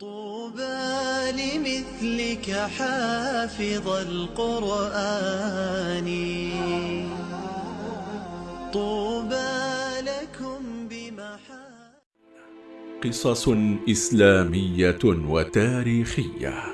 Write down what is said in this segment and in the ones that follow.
طوبى لمثلك حافظ القرآن. طوبى لكم بمحا قصص إسلامية وتاريخية.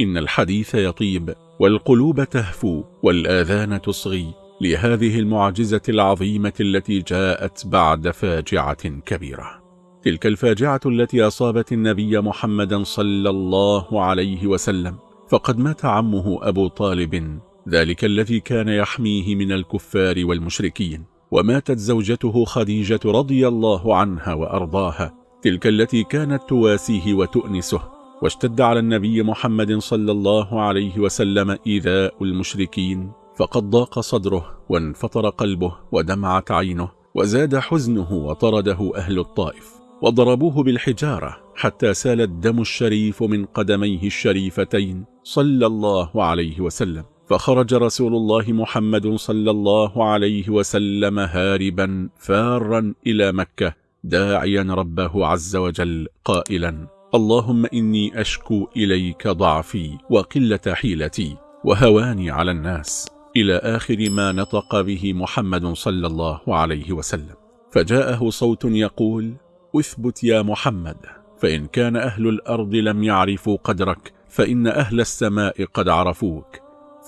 إن الحديث يطيب والقلوب تهفو والآذان تصغي لهذه المعجزة العظيمة التي جاءت بعد فاجعة كبيرة. تلك الفاجعة التي أصابت النبي محمدا صلى الله عليه وسلم. فقد مات عمه أبو طالب. ذلك الذي كان يحميه من الكفار والمشركين. وماتت زوجته خديجة رضي الله عنها وأرضاها. تلك التي كانت تواسيه وتؤنسه. واشتد على النبي محمد صلى الله عليه وسلم إيذاء المشركين. فقد ضاق صدره وانفطر قلبه ودمعت عينه وزاد حزنه وطرده أهل الطائف وضربوه بالحجارة حتى سال الدم الشريف من قدميه الشريفتين صلى الله عليه وسلم. فخرج رسول الله محمد صلى الله عليه وسلم هاربا فارا إلى مكة داعيا ربه عز وجل قائلا اللهم إني أشكو إليك ضعفي وقلة حيلتي وهواني على الناس. إلى آخر ما نطق به محمد صلى الله عليه وسلم. فجاءه صوت يقول اثبت يا محمد فإن كان أهل الأرض لم يعرفوا قدرك فإن أهل السماء قد عرفوك.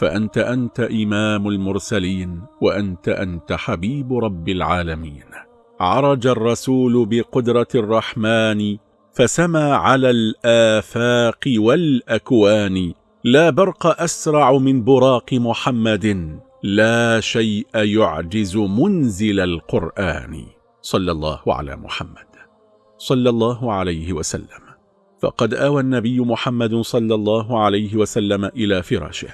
فأنت أنت إمام المرسلين وأنت أنت حبيب رب العالمين. عرج الرسول بقدرة الرحمن فسمى على الآفاق والأكوان لا برق أسرع من براق محمد لا شيء يعجز منزل القرآن. صلى الله على محمد. صلى الله عليه وسلم. فقد آوى النبي محمد صلى الله عليه وسلم إلى فراشه.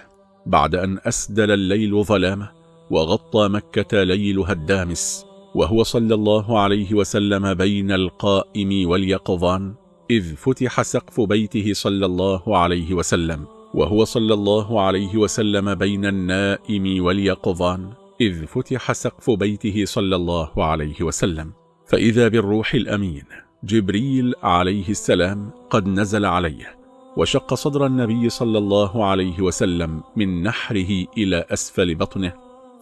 بعد أن أسدل الليل ظلامه وغطى مكة ليلها الدامس وهو صلى الله عليه وسلم بين القائم واليقظان إذ فتح سقف بيته صلى الله عليه وسلم. وهو صلى الله عليه وسلم بين النائم واليقظان إذ فتح سقف بيته صلى الله عليه وسلم. فإذا بالروح الأمين جبريل عليه السلام قد نزل عليه وشق صدر النبي صلى الله عليه وسلم من نحره إلى أسفل بطنه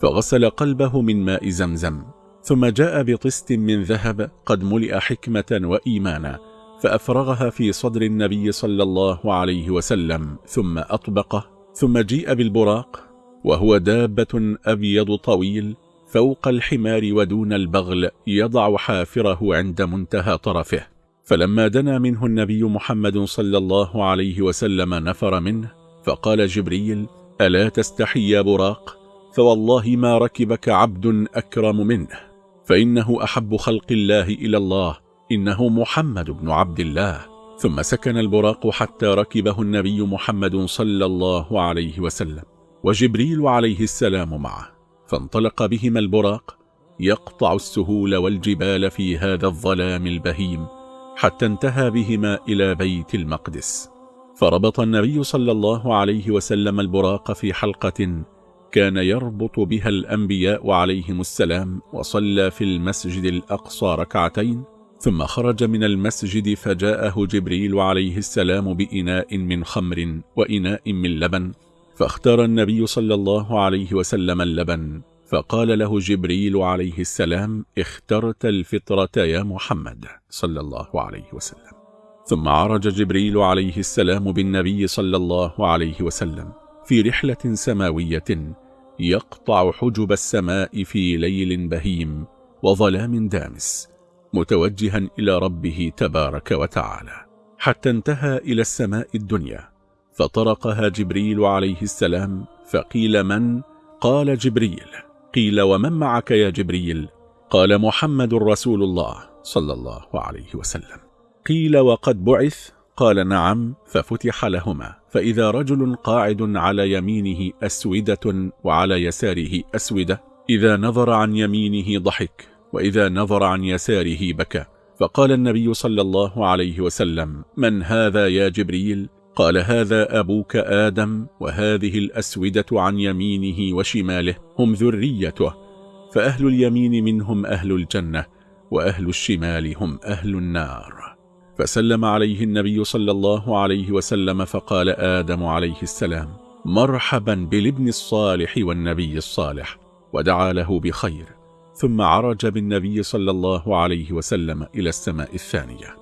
فغسل قلبه من ماء زمزم. ثم جاء بطست من ذهب قد ملئ حكمة وإيمانا فأفرغها في صدر النبي صلى الله عليه وسلم ثم أطبقه ثم جيء بالبراق وهو دابة أبيض طويل فوق الحمار ودون البغل يضع حافره عند منتهى طرفه. فلما دنا منه النبي محمد صلى الله عليه وسلم نفر منه فقال جبريل ألا تستحي يا براق؟ فوالله ما ركبك عبد أكرم منه فإنه أحب خلق الله إلى الله إنه محمد بن عبد الله. ثم سكن البراق حتى ركبه النبي محمد صلى الله عليه وسلم وجبريل عليه السلام معه. فانطلق بهما البراق يقطع السهول والجبال في هذا الظلام البهيم حتى انتهى بهما إلى بيت المقدس. فربط النبي صلى الله عليه وسلم البراق في حلقة كان يربط بها الأنبياء عليهم السلام وصلى في المسجد الأقصى ركعتين ثم خرج من المسجد فجاءه جبريل عليه السلام بإناء من خمر وإناء من لبن فاختار النبي صلى الله عليه وسلم اللبن فقال له جبريل عليه السلام اخترت الفطرة يا محمد صلى الله عليه وسلم. ثم عرج جبريل عليه السلام بالنبي صلى الله عليه وسلم في رحلة سماوية يقطع حجب السماء في ليل بهيم وظلام دامس متوجها إلى ربه تبارك وتعالى حتى انتهى إلى السماء الدنيا فطرقها جبريل عليه السلام فقيل من؟ قال جبريل قيل ومن معك يا جبريل؟ قال محمد رسول الله صلى الله عليه وسلم قيل وقد بعث؟ قال نعم ففتح لهما فإذا رجل قاعد على يمينه أسودة وعلى يساره أسودة إذا نظر عن يمينه ضحك وإذا نظر عن يساره بكى. فقال النبي صلى الله عليه وسلم من هذا يا جبريل؟ قال هذا أبوك آدم وهذه الأسودة عن يمينه وشماله هم ذريته. فأهل اليمين منهم أهل الجنة وأهل الشمال هم أهل النار. فسلم عليه النبي صلى الله عليه وسلم فقال آدم عليه السلام مرحبا بالابن الصالح والنبي الصالح ودعا له بخير. ثم عرج بالنبي صلى الله عليه وسلم إلى السماء الثانية.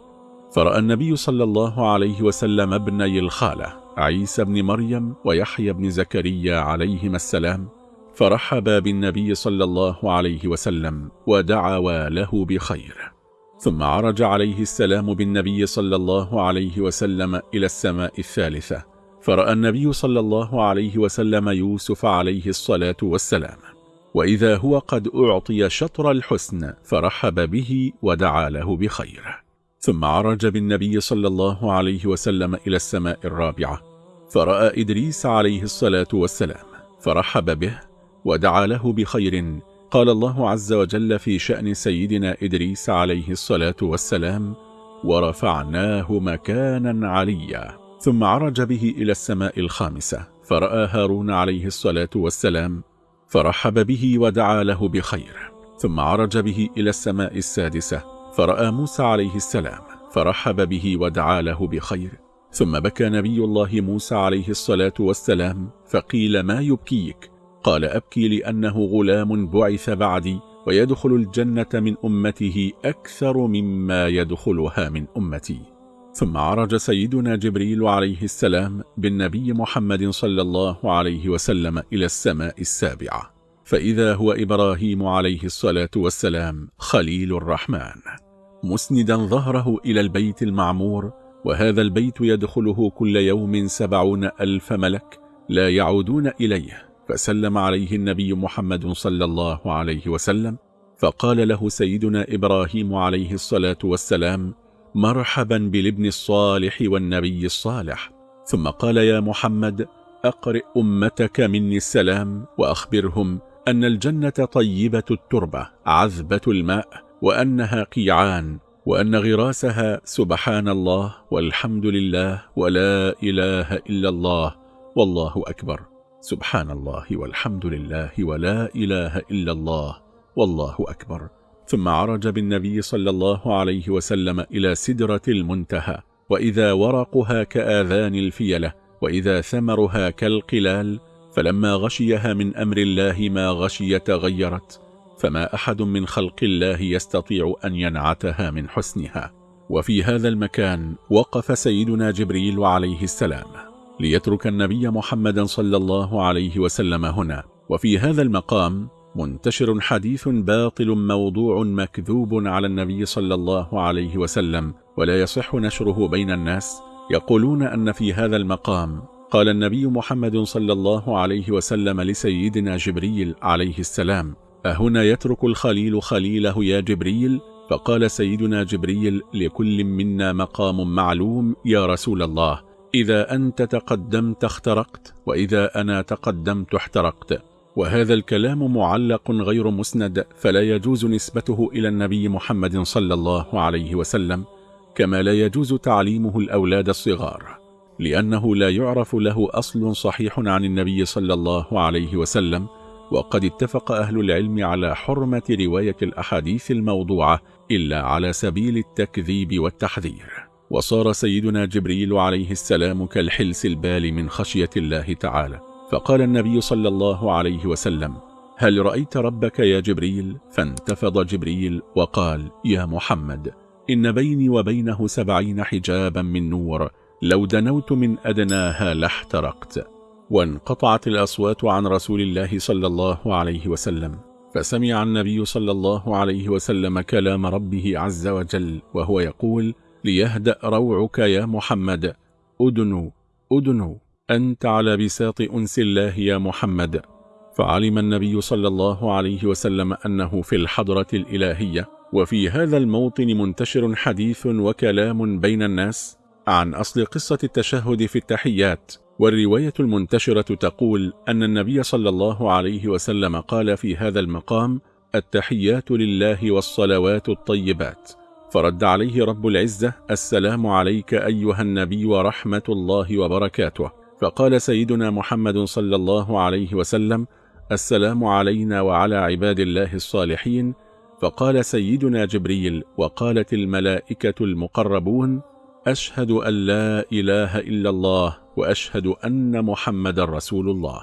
فرأى النبي صلى الله عليه وسلم ابني الخالة عيسى بن مريم ويحيى بن زكريا عليهما السلام فرحبا بالنبي صلى الله عليه وسلم ودعوا له بخير. ثم عرج عليه السلام بالنبي صلى الله عليه وسلم إلى السماء الثالثة فرأى النبي صلى الله عليه وسلم يوسف عليه الصلاة والسلام. وإذا هو قد أعطي شطر الحسن فرحب به ودعا له بخير. ثم عرج بالنبي صلى الله عليه وسلم إلى السماء الرابعة فرأى إدريس عليه الصلاة والسلام فرحب به ودعا له بخير. قال الله عز وجل في شأن سيدنا إدريس عليه الصلاة والسلام ورفعناه مكانا عليا. ثم عرج به إلى السماء الخامسة فرأى هارون عليه الصلاة والسلام فرحب به ودعا له بخير ثم عرج به إلى السماء السادسة فرأى موسى عليه السلام فرحب به ودعا له بخير ثم بكى نبي الله موسى عليه الصلاة والسلام فقيل ما يبكيك؟ قال أبكي لأنه غلام بعث بعدي ويدخل الجنة من أمته أكثر مما يدخلها من أمتي. ثم عرج سيدنا جبريل عليه السلام بالنبي محمد صلى الله عليه وسلم إلى السماء السابعة فإذا هو إبراهيم عليه الصلاة والسلام خليل الرحمن. مسندا ظهره إلى البيت المعمور وهذا البيت يدخله كل يوم سبعون ألف ملك لا يعودون إليه فسلم عليه النبي محمد صلى الله عليه وسلم فقال له سيدنا إبراهيم عليه الصلاة والسلام مرحبا بالابن الصالح والنبي الصالح. ثم قال يا محمد أقرئ أمتك مني السلام وأخبرهم أن الجنة طيبة التربة عذبة الماء وأنها قيعان وأن غراسها سبحان الله والحمد لله ولا إله إلا الله والله أكبر. سبحان الله والحمد لله ولا إله إلا الله والله أكبر. ثم عرج بالنبي صلى الله عليه وسلم إلى سدرة المنتهى وإذا ورقها كآذان الفيلة وإذا ثمرها كالقلال فلما غشيها من أمر الله ما غشي تغيرت فما أحد من خلق الله يستطيع أن ينعتها من حسنها. وفي هذا المكان وقف سيدنا جبريل عليه السلام ليترك النبي محمدا صلى الله عليه وسلم هنا. وفي هذا المقام منتشر حديث باطل موضوع مكذوب على النبي صلى الله عليه وسلم ولا يصح نشره بين الناس. يقولون أن في هذا المقام قال النبي محمد صلى الله عليه وسلم لسيدنا جبريل عليه السلام أهنا يترك الخليل خليله يا جبريل؟ فقال سيدنا جبريل لكل منا مقام معلوم يا رسول الله إذا أنت تقدمت اخترقت وإذا أنا تقدمت احترقت. وهذا الكلام معلق غير مسند فلا يجوز نسبته إلى النبي محمد صلى الله عليه وسلم كما لا يجوز تعليمه الأولاد الصغار لأنه لا يعرف له أصل صحيح عن النبي صلى الله عليه وسلم وقد اتفق أهل العلم على حرمة رواية الأحاديث الموضوعة إلا على سبيل التكذيب والتحذير. وصار سيدنا جبريل عليه السلام كالحلس البال من خشية الله تعالى. فقال النبي صلى الله عليه وسلم هل رأيت ربك يا جبريل؟ فانتفض جبريل وقال يا محمد إن بيني وبينه سبعين حجابا من نور لو دنوت من أدناها لاحترقت وانقطعت الأصوات عن رسول الله صلى الله عليه وسلم فسمع النبي صلى الله عليه وسلم كلام ربه عز وجل وهو يقول ليهدأ روعك يا محمد أدنو أدنو أنت على بساط أنس الله يا محمد. فعلم النبي صلى الله عليه وسلم أنه في الحضرة الإلهية وفي هذا الموطن منتشر حديث وكلام بين الناس عن أصل قصة التشهد في التحيات. والرواية المنتشرة تقول أن النبي صلى الله عليه وسلم قال في هذا المقام التحيات لله والصلوات الطيبات. فرد عليه رب العزة السلام عليك أيها النبي ورحمة الله وبركاته. فقال سيدنا محمد صلى الله عليه وسلم السلام علينا وعلى عباد الله الصالحين. فقال سيدنا جبريل وقالت الملائكة المقربون أشهد أن لا إله إلا الله وأشهد أن محمد رسول الله.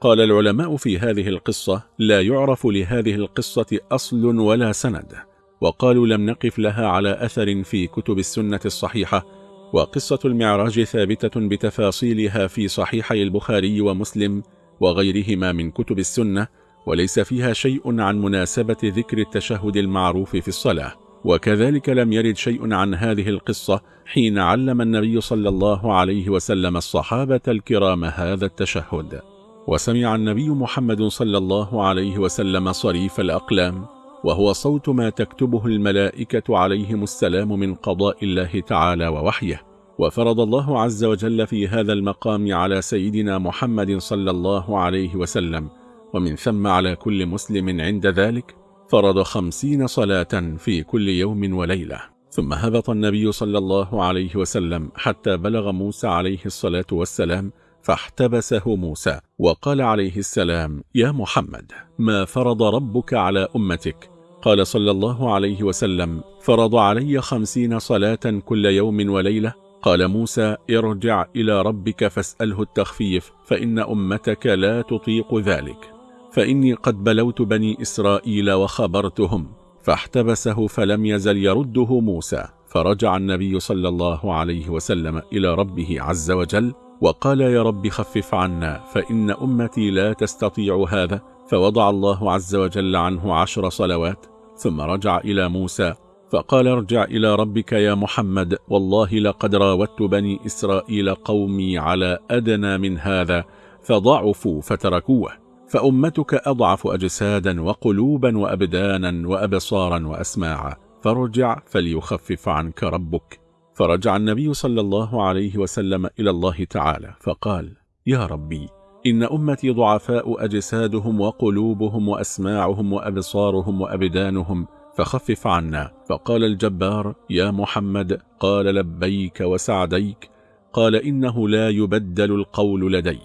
قال العلماء في هذه القصة لا يعرف لهذه القصة أصل ولا سند. وقالوا لم نقف لها على أثر في كتب السنة الصحيحة وقصة المعراج ثابتة بتفاصيلها في صحيحي البخاري ومسلم وغيرهما من كتب السنة وليس فيها شيء عن مناسبة ذكر التشهد المعروف في الصلاة. وكذلك لم يرد شيء عن هذه القصة حين علم النبي صلى الله عليه وسلم الصحابة الكرام هذا التشهد. وسمع النبي محمد صلى الله عليه وسلم صريف الأقلام وهو صوت ما تكتبه الملائكة عليهم السلام من قضاء الله تعالى ووحيه. وفرض الله عز وجل في هذا المقام على سيدنا محمد صلى الله عليه وسلم ومن ثم على كل مسلم عند ذلك فرض خمسين صلاة في كل يوم وليلة. ثم هبط النبي صلى الله عليه وسلم حتى بلغ موسى عليه الصلاة والسلام فاحتبسه موسى وقال عليه السلام يا محمد ما فرض ربك على أمتك قال صلى الله عليه وسلم فرض علي خمسين صلاة كل يوم وليلة. قال موسى ارجع إلى ربك فاسأله التخفيف فإن أمتك لا تطيق ذلك. فإني قد بلوت بني إسرائيل وخبرتهم. فاحتبسه فلم يزل يرده موسى. فرجع النبي صلى الله عليه وسلم إلى ربه عز وجل وقال يا رب خفف عنا فإن أمتي لا تستطيع هذا. فوضع الله عز وجل عنه عشر صلوات ثم رجع إلى موسى فقال ارجع إلى ربك يا محمد والله لقد راودت بني إسرائيل قومي على أدنى من هذا فضعفوا فتركوه فأمتك أضعف أجسادا وقلوبا وأبدانا وأبصارا وأسماعا فارجع فليخفف عنك ربك. فرجع النبي صلى الله عليه وسلم إلى الله تعالى فقال يا ربي إن أمتي ضعفاء أجسادهم وقلوبهم وأسماعهم وأبصارهم وأبدانهم فخفف عنا. فقال الجبار يا محمد قال لبيك وسعديك قال إنه لا يبدل القول لدي.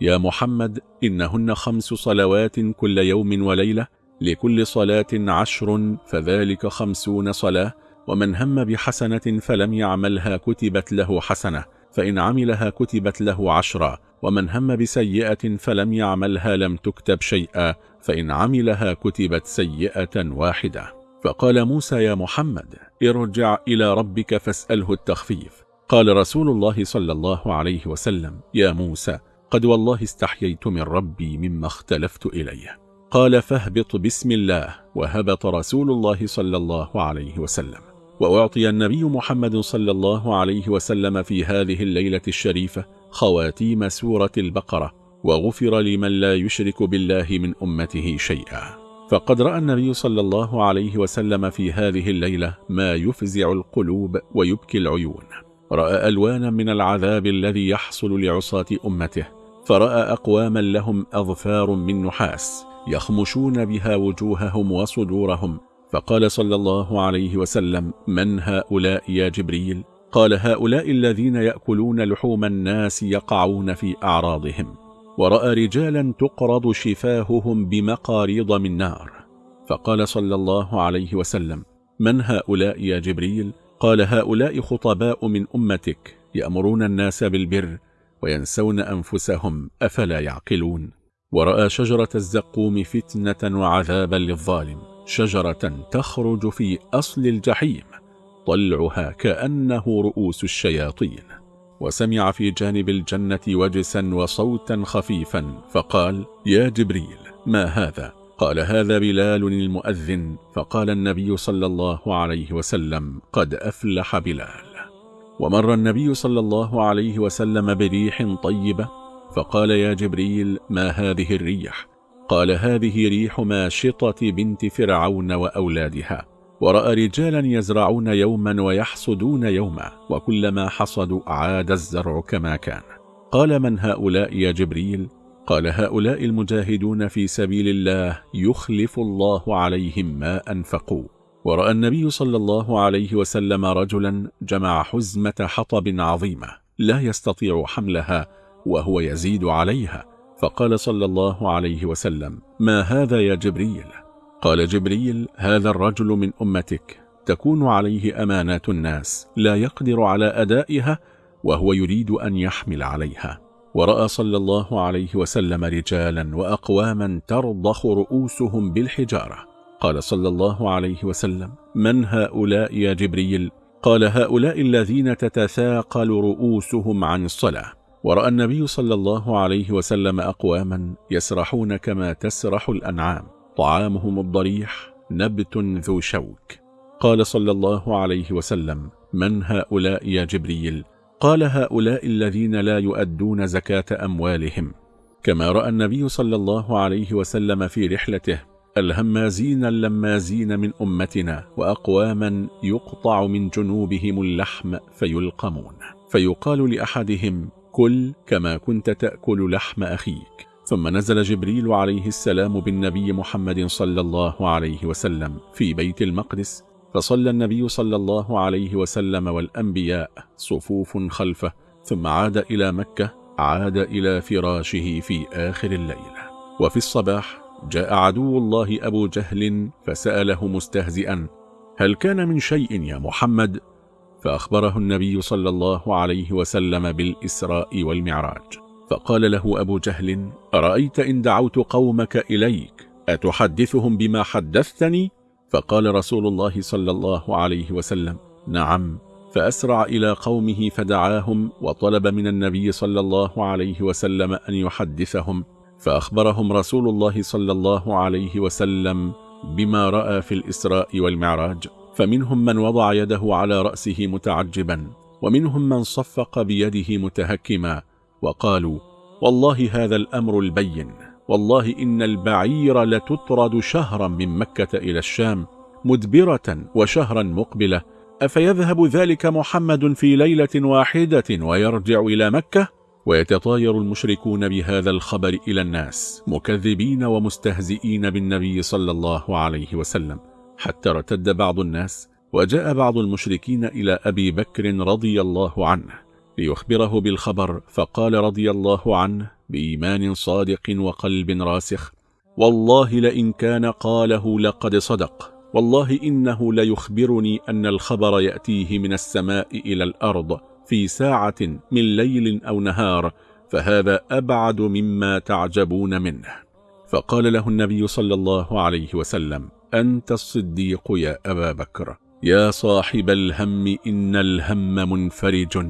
يا محمد إنهن خمس صلوات كل يوم وليلة لكل صلاة عشر فذلك خمسون صلاة ومن هم بحسنة فلم يعملها كتبت له حسنة. فإن عملها كتبت له عشرة ومن هم بسيئة فلم يعملها لم تكتب شيئا فإن عملها كتبت سيئة واحدة. فقال موسى يا محمد ارجع إلى ربك فاسأله التخفيف. قال رسول الله صلى الله عليه وسلم يا موسى قد والله استحييت من ربي مما اختلفت إليه. قال فاهبط بسم الله وهبط رسول الله صلى الله عليه وسلم. وأعطي النبي محمد صلى الله عليه وسلم في هذه الليلة الشريفة خواتيم سورة البقرة وغفر لمن لا يشرك بالله من أمته شيئا. فقد رأى النبي صلى الله عليه وسلم في هذه الليلة ما يفزع القلوب ويبكي العيون. رأى ألوانا من العذاب الذي يحصل لعصاة أمته فرأى أقواما لهم أظفار من نحاس يخمشون بها وجوههم وصدورهم فقال صلى الله عليه وسلم من هؤلاء يا جبريل؟ قال هؤلاء الذين يأكلون لحوم الناس يقعون في أعراضهم ورأى رجالا تقرض شفاههم بمقاريض من نار. فقال صلى الله عليه وسلم من هؤلاء يا جبريل؟ قال هؤلاء خطباء من أمتك يأمرون الناس بالبر وينسون أنفسهم أفلا يعقلون؟ ورأى شجرة الزقوم فتنة وعذابا للظالم. شجرة تخرج في أصل الجحيم طلعها كأنه رؤوس الشياطين. وسمع في جانب الجنة وجسا وصوتا خفيفا فقال يا جبريل ما هذا؟ قال هذا بلال المؤذن. فقال النبي صلى الله عليه وسلم قد أفلح بلال. ومر النبي صلى الله عليه وسلم بريح طيبة فقال يا جبريل ما هذه الريح؟ قال هذه ريح ماشطة بنت فرعون وأولادها ورأى رجالا يزرعون يوما ويحصدون يوما وكلما حصدوا عاد الزرع كما كان. قال من هؤلاء يا جبريل؟ قال هؤلاء المجاهدون في سبيل الله يخلف الله عليهم ما أنفقوا. ورأى النبي صلى الله عليه وسلم رجلا جمع حزمة حطب عظيمة لا يستطيع حملها وهو يزيد عليها. فقال صلى الله عليه وسلم ما هذا يا جبريل؟ قال جبريل هذا الرجل من أمتك. تكون عليه أمانات الناس لا يقدر على أدائها وهو يريد أن يحمل عليها. ورأى صلى الله عليه وسلم رجالا وأقواما ترضخ رؤوسهم بالحجارة. قال صلى الله عليه وسلم من هؤلاء يا جبريل؟ قال هؤلاء الذين تتثاقل رؤوسهم عن الصلاة ورأى النبي صلى الله عليه وسلم أقواما يسرحون كما تسرح الأنعام طعامهم الضريح نبت ذو شوك. قال صلى الله عليه وسلم من هؤلاء يا جبريل؟ قال هؤلاء الذين لا يؤدون زكاة أموالهم. كما رأى النبي صلى الله عليه وسلم في رحلته الهمازين اللمازين من أمتنا وأقواما يقطع من جنوبهم اللحم فيلقمون. فيقال لأحدهم كل كما كنت تأكل لحم أخيك ثم نزل جبريل عليه السلام بالنبي محمد صلى الله عليه وسلم في بيت المقدس فصلى النبي صلى الله عليه وسلم والأنبياء صفوف خلفه ثم عاد إلى مكة عاد إلى فراشه في آخر الليل وفي الصباح جاء عدو الله أبو جهل فسأله مستهزئا هل كان من شيء يا محمد؟ فأخبره النبي صلى الله عليه وسلم بالإسراء والمعراج. فقال له أبو جهل أرأيت إن دعوت قومك إليك؟ أتحدثهم بما حدثتني؟ فقال رسول الله صلى الله عليه وسلم نعم. فأسرع إلى قومه فدعاهم وطلب من النبي صلى الله عليه وسلم أن يحدثهم. فأخبرهم رسول الله صلى الله عليه وسلم بما رأى في الإسراء والمعراج. فمنهم من وضع يده على رأسه متعجبا ومنهم من صفق بيده متهكما وقالوا والله هذا الأمر البين والله إن البعير لتطرد شهرا من مكة إلى الشام مدبرة وشهرا مقبلة أفيذهب ذلك محمد في ليلة واحدة ويرجع إلى مكة؟ ويتطاير المشركون بهذا الخبر إلى الناس مكذبين ومستهزئين بالنبي صلى الله عليه وسلم. حتى ارتد بعض الناس وجاء بعض المشركين إلى أبي بكر رضي الله عنه ليخبره بالخبر فقال رضي الله عنه بإيمان صادق وقلب راسخ والله لئن كان قاله لقد صدق والله إنه ليخبرني أن الخبر يأتيه من السماء إلى الأرض في ساعة من ليل أو نهار فهذا أبعد مما تعجبون منه. فقال له النبي صلى الله عليه وسلم أنت الصديق يا أبا بكر. يا صاحب الهم إن الهم منفرج.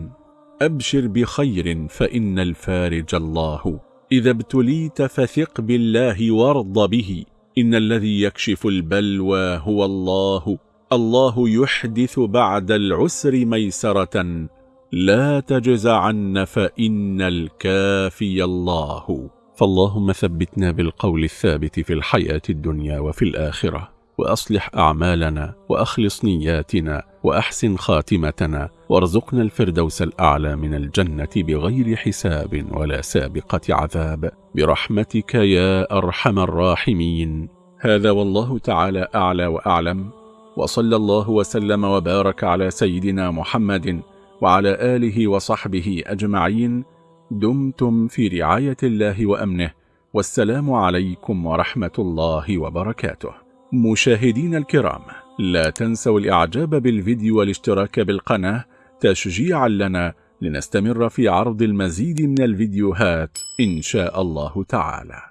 أبشر بخير فإن الفارج الله. إذا ابتليت فثق بالله وارض به. إن الذي يكشف البلوى هو الله. الله يحدث بعد العسر ميسرة. لا تجزعن فإن الكافي الله. فاللهم ثبتنا بالقول الثابت في الحياة الدنيا وفي الآخرة وأصلح أعمالنا وأخلص نياتنا وأحسن خاتمتنا وارزقنا الفردوس الأعلى من الجنة بغير حساب ولا سابقة عذاب. برحمتك يا أرحم الراحمين. هذا والله تعالى أعلى وأعلم. وصلى الله وسلم وبارك على سيدنا محمد وعلى آله وصحبه أجمعين. دمتم في رعاية الله وأمنه والسلام عليكم ورحمة الله وبركاته. مشاهدين الكرام لا تنسوا الإعجاب بالفيديو والاشتراك بالقناة تشجيعا لنا لنستمر في عرض المزيد من الفيديوهات إن شاء الله تعالى.